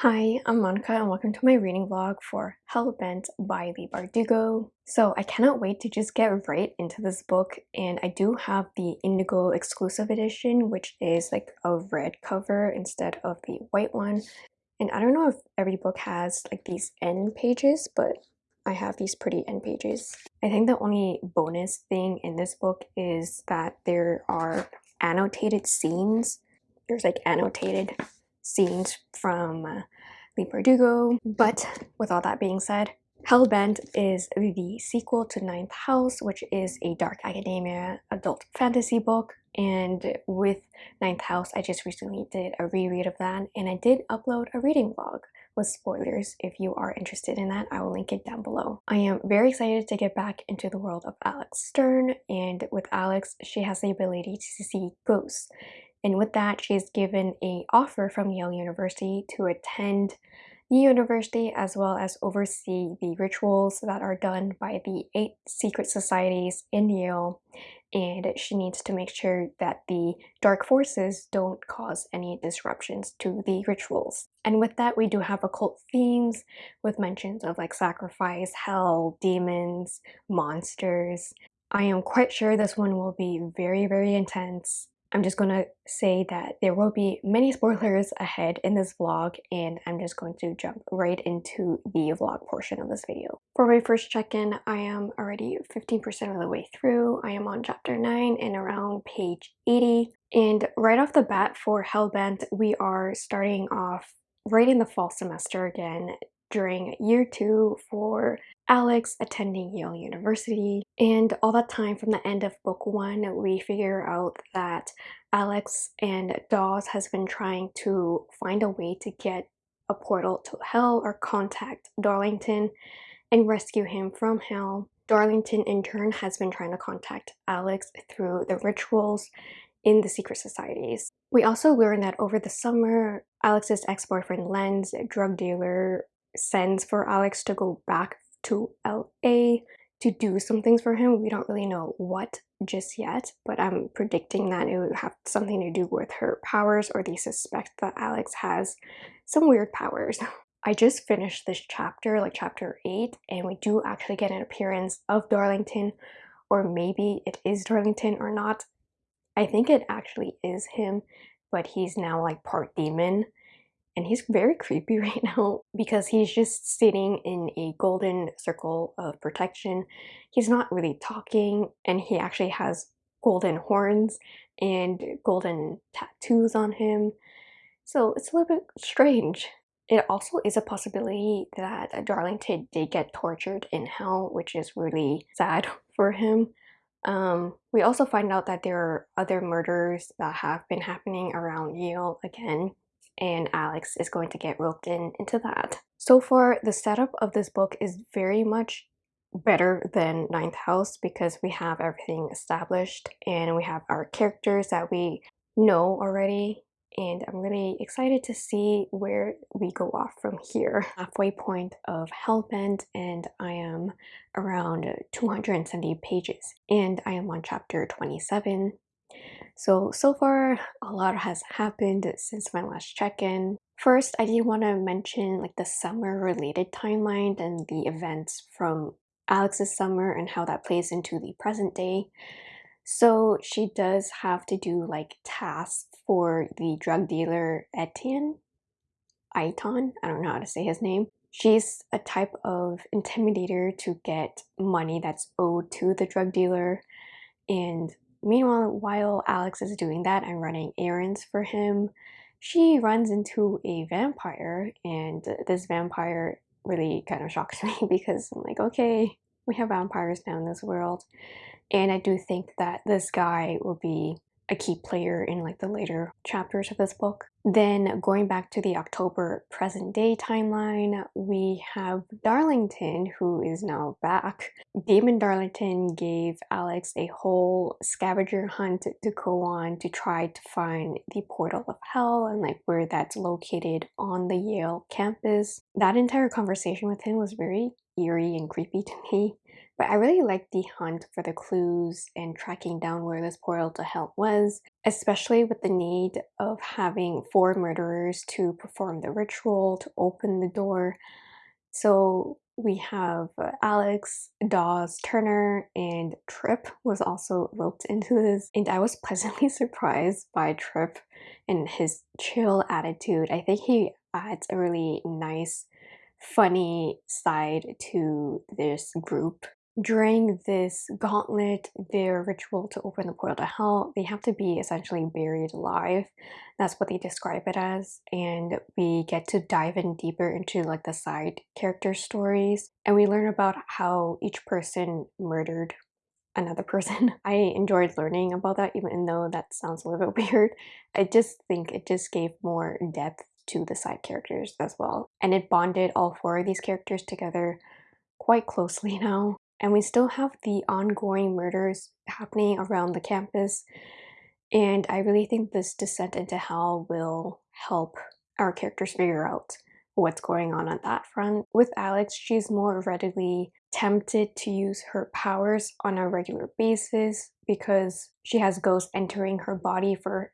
Hi, I'm Monica and welcome to my reading vlog for Hellbent by Leigh Bardugo. So I cannot wait to just get right into this book and I do have the Indigo exclusive edition which is like a red cover instead of the white one. And I don't know if every book has like these end pages but I have these pretty end pages. I think the only bonus thing in this book is that there are annotated scenes. There's like annotated scenes from uh, Bardugo. But with all that being said, Hellbent is the sequel to Ninth House, which is a dark academia adult fantasy book. And with Ninth House, I just recently did a reread of that, and I did upload a reading vlog with spoilers. If you are interested in that, I will link it down below. I am very excited to get back into the world of Alex Stern, and with Alex, she has the ability to see ghosts. And with that, she is given a offer from Yale University to attend the university as well as oversee the rituals that are done by the eight secret societies in Yale and she needs to make sure that the dark forces don't cause any disruptions to the rituals. And with that, we do have occult themes with mentions of like sacrifice, hell, demons, monsters. I am quite sure this one will be very, very intense I'm just going to say that there will be many spoilers ahead in this vlog and I'm just going to jump right into the vlog portion of this video. For my first check-in, I am already 15% of the way through. I am on chapter 9 and around page 80. And right off the bat for Hellbent, we are starting off right in the fall semester again during year two for Alex attending Yale University. And all that time from the end of book one, we figure out that Alex and Dawes has been trying to find a way to get a portal to hell or contact Darlington and rescue him from hell. Darlington in turn has been trying to contact Alex through the rituals in the secret societies. We also learn that over the summer, Alex's ex-boyfriend Len's, drug dealer, sends for Alex to go back to LA to do some things for him. We don't really know what just yet, but I'm predicting that it would have something to do with her powers or they suspect that Alex has some weird powers. I just finished this chapter, like chapter 8, and we do actually get an appearance of Darlington, or maybe it is Darlington or not. I think it actually is him, but he's now like part demon and he's very creepy right now because he's just sitting in a golden circle of protection. He's not really talking and he actually has golden horns and golden tattoos on him. So it's a little bit strange. It also is a possibility that Darlington did get tortured in hell, which is really sad for him. Um, we also find out that there are other murders that have been happening around Yale again and Alex is going to get roped in into that. So far, the setup of this book is very much better than Ninth House because we have everything established and we have our characters that we know already and I'm really excited to see where we go off from here. Halfway point of Hellbent and I am around 270 pages and I am on chapter 27 so, so far a lot has happened since my last check-in. First, I did want to mention like the summer related timeline and the events from Alex's summer and how that plays into the present day. So she does have to do like tasks for the drug dealer Eitan. Eitan, I don't know how to say his name. She's a type of intimidator to get money that's owed to the drug dealer and Meanwhile, while Alex is doing that and running errands for him, she runs into a vampire and this vampire really kind of shocks me because I'm like, okay, we have vampires now in this world. And I do think that this guy will be a key player in like the later chapters of this book. Then going back to the October present day timeline, we have Darlington who is now back. Damon Darlington gave Alex a whole scavenger hunt to go on to try to find the portal of hell and like where that's located on the Yale campus. That entire conversation with him was very eerie and creepy to me But I really liked the hunt for the clues and tracking down where this portal to hell was, especially with the need of having four murderers to perform the ritual to open the door. So we have uh, Alex, Dawes, Turner, and Trip was also roped into this. And I was pleasantly surprised by Trip and his chill attitude. I think he adds a really nice, funny side to this group during this gauntlet, their ritual to open the portal to hell, they have to be essentially buried alive. That's what they describe it as. And we get to dive in deeper into like the side character stories. And we learn about how each person murdered another person. I enjoyed learning about that even though that sounds a little bit weird. I just think it just gave more depth to the side characters as well. And it bonded all four of these characters together quite closely now and we still have the ongoing murders happening around the campus. And I really think this descent into hell will help our characters figure out what's going on on that front. With Alex, she's more readily tempted to use her powers on a regular basis because she has ghosts entering her body for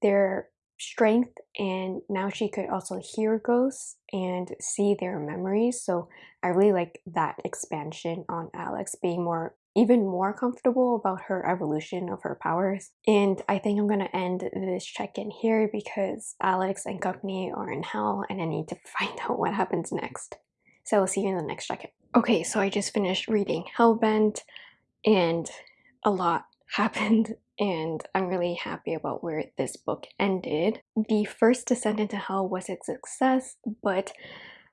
their strength and now she could also hear ghosts and see their memories. So i really like that expansion on alex being more even more comfortable about her evolution of her powers. And i think i'm to end this check-in here because alex and company are in hell and i need to find out what happens next. So i'll see you in the next check-in. Okay so i just finished reading hellbent and a lot happened and I'm really happy about where this book ended. The first Descent into Hell was a success, but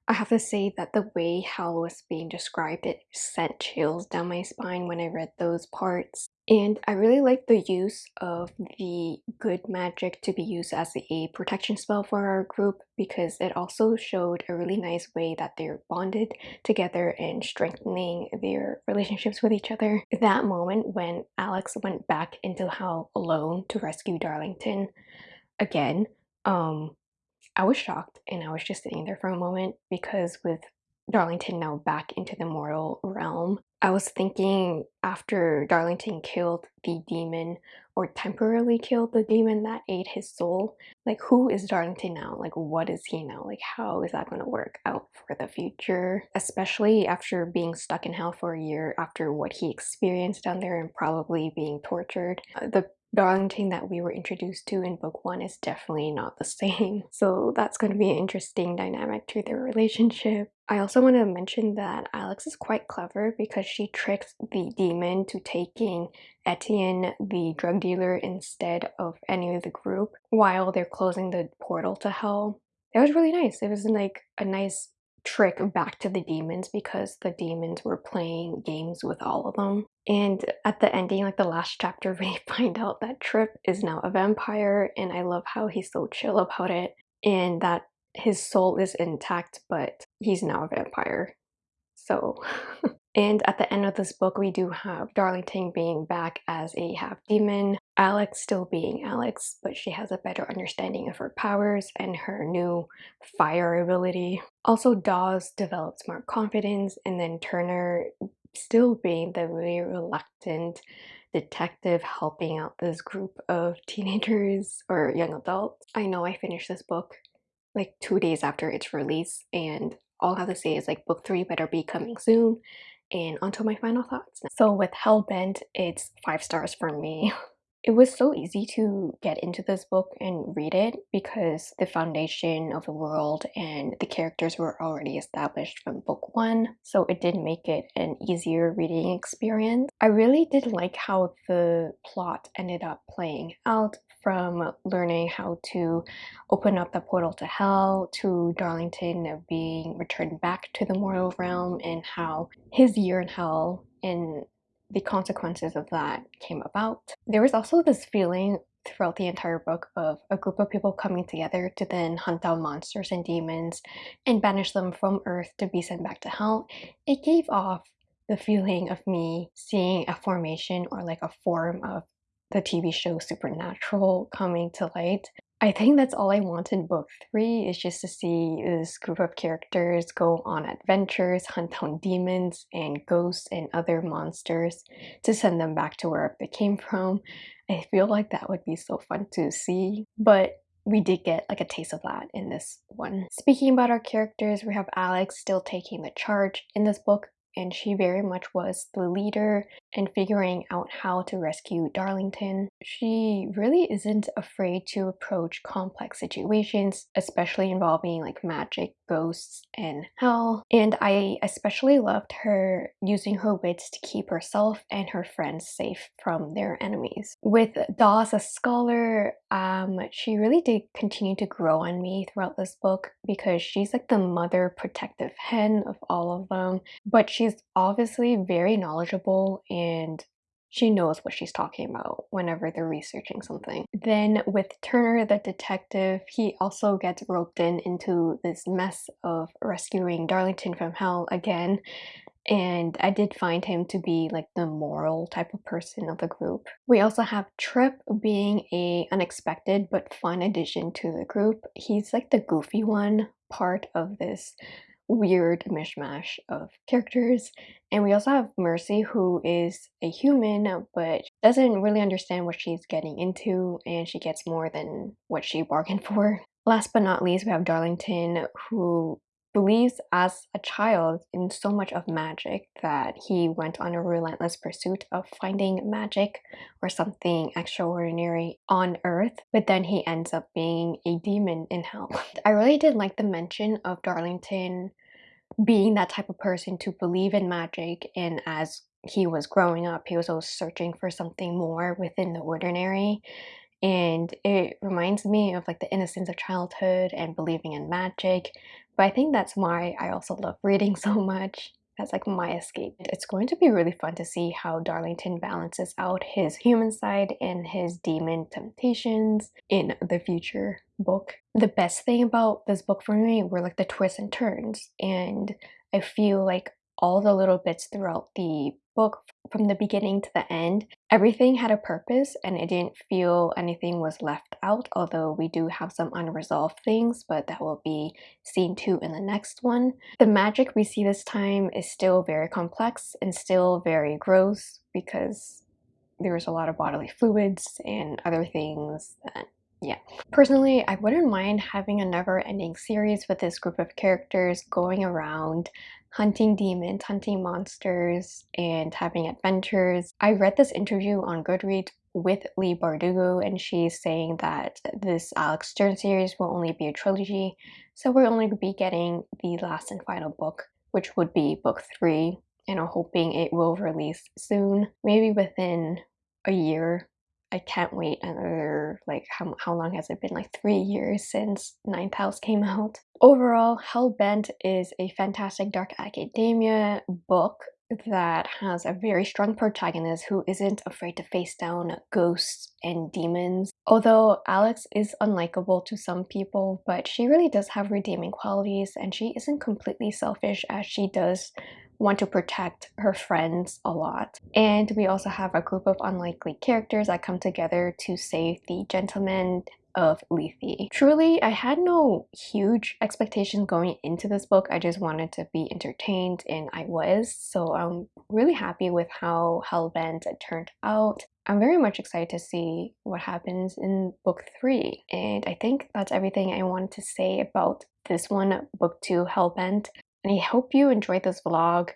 I have to say that the way hell was being described, it sent chills down my spine when I read those parts. And I really like the use of the good magic to be used as a protection spell for our group because it also showed a really nice way that they're bonded together and strengthening their relationships with each other. That moment when Alex went back into hell alone to rescue Darlington again, um, I was shocked and I was just sitting there for a moment because with Darlington now back into the mortal realm, I was thinking after Darlington killed the demon or temporarily killed the demon that ate his soul, like who is Darlington now? Like what is he now? Like how is that going to work out for the future? Especially after being stuck in hell for a year after what he experienced down there and probably being tortured. Uh, the Darlington that we were introduced to in book one is definitely not the same. So that's going to be an interesting dynamic to their relationship. I also want to mention that Alex is quite clever because she tricks the demon to taking Eitan, the drug dealer, instead of any of the group while they're closing the portal to hell. It was really nice. It was like a nice trick back to the demons because the demons were playing games with all of them. And at the ending, like the last chapter, we find out that Trip is now a vampire, and I love how he's so chill about it, and that his soul is intact, but he's now a vampire. So, and at the end of this book, we do have Darlington being back as a half demon, Alex still being Alex, but she has a better understanding of her powers and her new fire ability. Also, Dawes develops more confidence, and then Turner still being the really reluctant detective helping out this group of teenagers or young adults. I know I finished this book like two days after its release, and all I have to say is like book three better be coming soon. And onto my final thoughts. So with Hellbent, it's five stars for me. It was so easy to get into this book and read it because the foundation of the world and the characters were already established from book one, so it did make it an easier reading experience. I really did like how the plot ended up playing out from learning how to open up the portal to hell to Darlington being returned back to the mortal realm and how his year in hell in the consequences of that came about. There was also this feeling throughout the entire book of a group of people coming together to then hunt down monsters and demons and banish them from Earth to be sent back to hell. It gave off the feeling of me seeing a formation or like a form of the TV show Supernatural coming to light. I think that's all I want in book 3 is just to see this group of characters go on adventures, hunt down demons and ghosts and other monsters to send them back to wherever they came from. I feel like that would be so fun to see, but we did get like a taste of that in this one. Speaking about our characters, we have Alex still taking the charge in this book and she very much was the leader in figuring out how to rescue Darlington. She really isn't afraid to approach complex situations, especially involving like magic, ghosts, and hell. And I especially loved her using her wits to keep herself and her friends safe from their enemies. With Dawes as scholar, um, she really did continue to grow on me throughout this book because she's like the mother protective hen of all of them, but she's obviously very knowledgeable and she knows what she's talking about whenever they're researching something. Then with Turner the detective, he also gets roped in into this mess of rescuing Darlington from hell again. And I did find him to be like the moral type of person of the group. We also have Trip being a unexpected but fun addition to the group. He's like the goofy one part of this weird mishmash of characters. And we also have Mercy, who is a human but doesn't really understand what she's getting into, and she gets more than what she bargained for. Last but not least, we have Darlington, who believes as a child in so much of magic that he went on a relentless pursuit of finding magic or something extraordinary on earth but then he ends up being a demon in hell. I really did like the mention of darlington being that type of person to believe in magic and as he was growing up he was always searching for something more within the ordinary and it reminds me of like the innocence of childhood and believing in magic but i think that's why i also love reading so much that's like my escape. It's going to be really fun to see how Darlington balances out his human side and his demon temptations in the future book. The best thing about this book for me were like the twists and turns and I feel like all the little bits throughout the book from the beginning to the end, everything had a purpose and it didn't feel anything was left out, although we do have some unresolved things, but that will be seen too in the next one. The magic we see this time is still very complex and still very gross because there's a lot of bodily fluids and other things that yeah. Personally, I wouldn't mind having a never-ending series with this group of characters going around hunting demons, hunting monsters, and having adventures. I read this interview on Goodreads with Leigh Bardugo and she's saying that this Alex Stern series will only be a trilogy, so we're only be getting the last and final book, which would be book three, and I'm hoping it will release soon, maybe within a year I can't wait another, like, how, how long has it been? Like three years since Ninth House came out. Overall, Hellbent is a fantastic dark academia book that has a very strong protagonist who isn't afraid to face down ghosts and demons. Although Alex is unlikable to some people, but she really does have redeeming qualities and she isn't completely selfish as she does want to protect her friends a lot. And we also have a group of unlikely characters that come together to save the gentleman of Lethe. Truly, I had no huge expectations going into this book. I just wanted to be entertained and I was. So I'm really happy with how Hellbent turned out. I'm very much excited to see what happens in book three. And I think that's everything I wanted to say about this one, book two, Hellbent and I hope you enjoyed this vlog.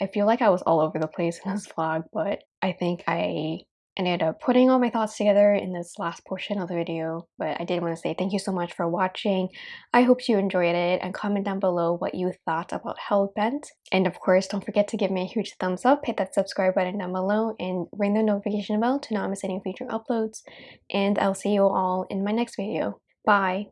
I feel like I was all over the place in this vlog, but I think I ended up putting all my thoughts together in this last portion of the video. But I did want to say thank you so much for watching. I hope you enjoyed it and comment down below what you thought about Hellbent. And of course, don't forget to give me a huge thumbs up, hit that subscribe button down below, and ring the notification bell to not miss any future uploads. And I'll see you all in my next video. Bye!